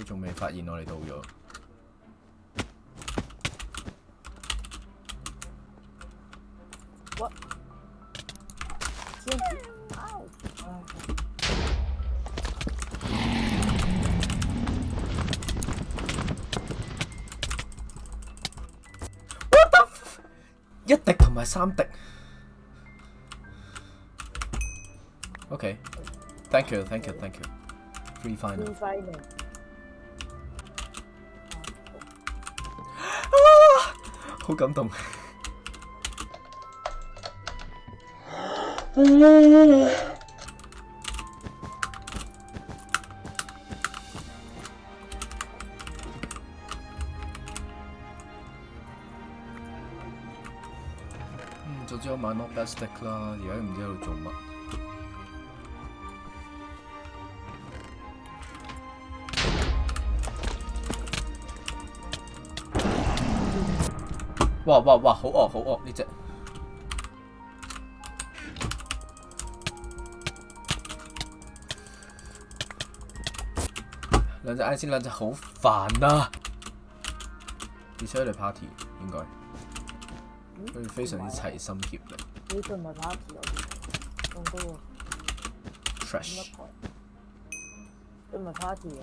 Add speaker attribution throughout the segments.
Speaker 1: 佢仲未發現我哋到咗。
Speaker 2: What？
Speaker 1: 一滴同埋三滴。o k thank you，thank you，thank you。Free final。好感單。嗯，早知我買 n o t e s t d Stick 啦，而家唔知喺度做乜。哇哇哇！好惡好惡呢只，兩隻 I 先兩隻好煩啊！必須嚟 party 應該，佢哋非常之齊心協力。
Speaker 2: 呢個唔係 party，有咩？咁多
Speaker 1: t r a s h 你唔係 party
Speaker 2: 啊？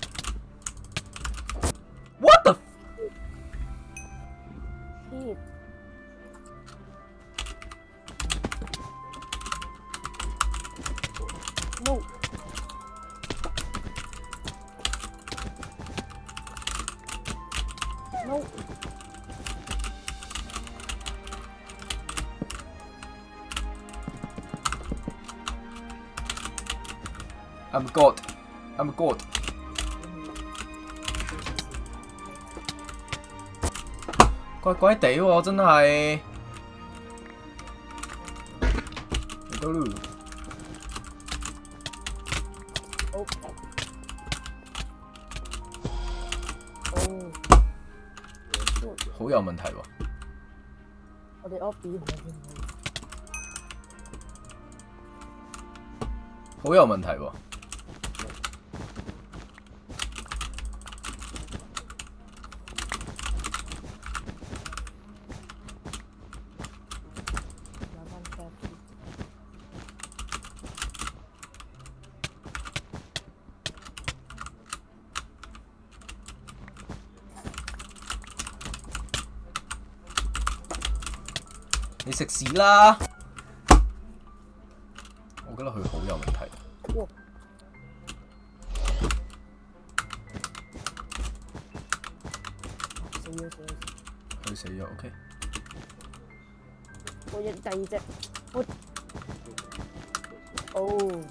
Speaker 1: I'm God, I'm God。乖乖地喎，真系。都路。
Speaker 2: 哦。哦。
Speaker 1: 好有問題喎。
Speaker 2: 我哋 Obi 唔好先。
Speaker 1: 好有問題喎。你食屎啦！我覺得佢好有問題。佢，死咗。OK，
Speaker 2: 我只第二隻。哦，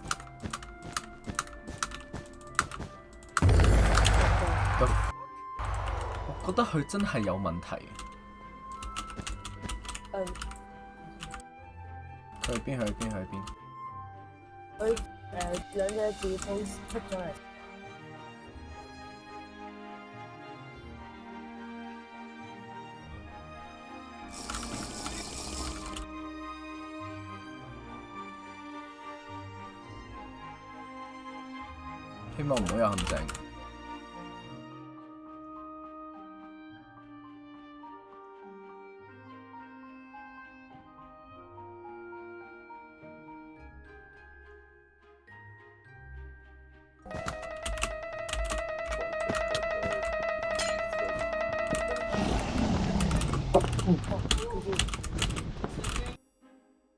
Speaker 1: 我覺得佢真係有問題。
Speaker 2: 嗯。
Speaker 1: 去邊？去邊？去邊？
Speaker 2: 佢誒兩隻字封出咗嚟，
Speaker 1: 希望唔好有陷阱。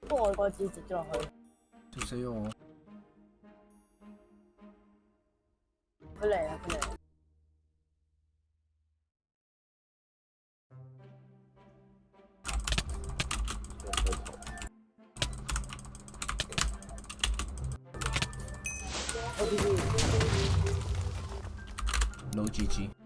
Speaker 2: 不过我个字接咗落去，
Speaker 1: 做死我，
Speaker 2: 佢嚟啊佢嚟
Speaker 1: ，no GG。